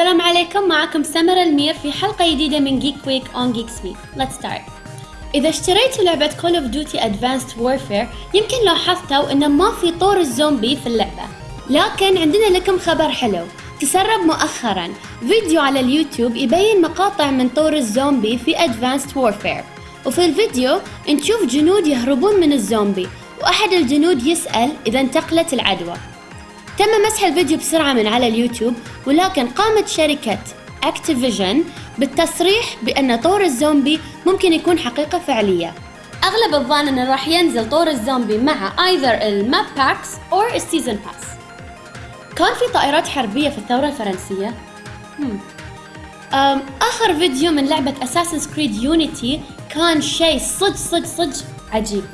السلام عليكم معكم سمر المير في حلقة جديدة من Geek Week on Geek Suite Let's start. إذا اشتريتوا لعبة Call of Duty Advanced Warfare يمكن لاحظتوا إن ما في طور الزومبي في اللعبة. لكن عندنا لكم خبر حلو. تسرب مؤخرا فيديو على اليوتيوب يبين مقاطع من طور الزومبي في Advanced Warfare. وفي الفيديو نشوف جنود يهربون من الزومبي وأحد الجنود يسأل إذا انتقلت العدوى. تم مسح الفيديو بسرعة من على اليوتيوب ولكن قامت شركة Activision بالتصريح بأن طور الزومبي ممكن يكون حقيقة فعلية. أغلب الظن أنه راح ينزل طور الزومبي مع either ال map packs أو ال season pass كان في طائرات حربية في الثورة الفرنسية؟ أم آخر فيديو من لعبة Assassin's Creed Unity كان شيء صج صج صج عجيب.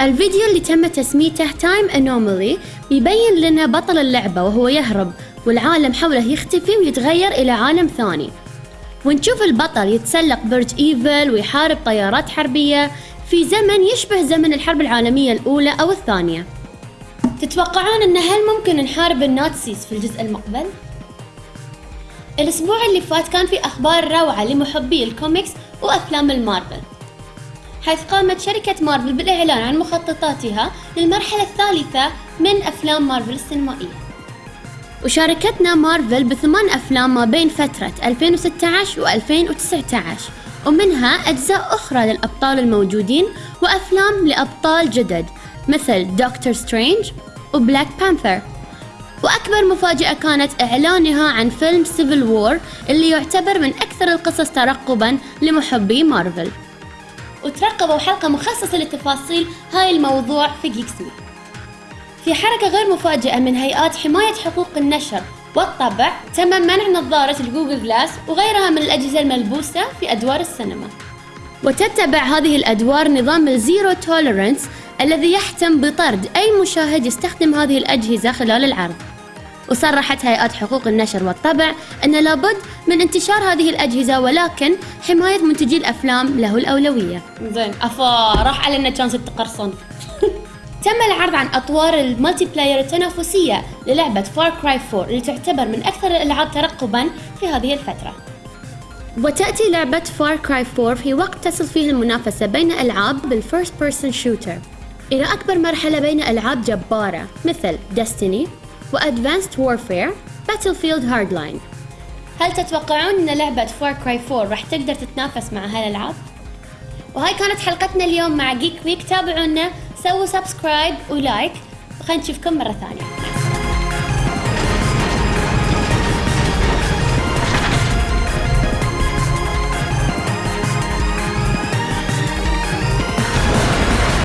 الفيديو اللي تم تسميته Time Anomaly بيبين لنا بطل اللعبة وهو يهرب والعالم حوله يختفي ويتغير إلى عالم ثاني. ونشوف البطل يتسلق برج إيفل ويحارب طيارات حربية في زمن يشبه زمن الحرب العالمية الأولى أو الثانية. تتوقعون أن هل ممكن نحارب ال Nazis في الجزء المقبل؟ الأسبوع اللي فات كان في أخبار روعة لمحبي الكوميكس وأفلام المارفل. حيث قامت شركة مارفل بالإعلان عن مخططاتها للمرحلة الثالثة من أفلام مارفل السينمائية. وشاركتنا مارفل بثمان أفلام ما بين فترة 2016 و 2019 ومنها أجزاء أخرى للأبطال الموجودين وأفلام لأبطال جدد مثل Doctor Strange و Black Panther وأكبر مفاجأة كانت إعلانها عن فيلم Civil War اللي يعتبر من أكثر القصص ترقبا لمحبي مارفل. وترقبوا حلقة مخصصة لتفاصيل هاي الموضوع في جيك سمي في حركة غير مفاجئة من هيئات حماية حقوق النشر والطبع تم منع نظارة ال Google Glass وغيرها من الأجهزة الملبوسة في أدوار السينما. وتتبع هذه الأدوار نظام ال zero tolerance الذي يحتم بطرد أي مشاهد يستخدم هذه الأجهزة خلال العرض. وصرحت هيئات حقوق النشر والطبع أن لابد من انتشار هذه الأجهزة ولكن حماية منتجي الأفلام له الأولوية. زين أفا راح علينا chance التقرصن تم العرض عن أطوار ال multiplayer التنافسية للعبة Far Cry 4 اللي تعتبر من أكثر الألعاب ترقبا في هذه الفترة. وتأتي لعبة Far Cry 4 في وقت تصل فيه المنافسة بين ألعاب بال first person shooter إلى أكبر مرحلة بين ألعاب جبارة مثل Destiny و Advanced Warfare Battlefield Hardline. هل تتوقعون أن لعبة Far Cry 4 راح تقدر تتنافس مع هالألعاب؟ وهاي كانت حلقتنا اليوم مع Geek Week تابعونا سووا subscribe و like وخلينا نشوفكم مرة ثانية.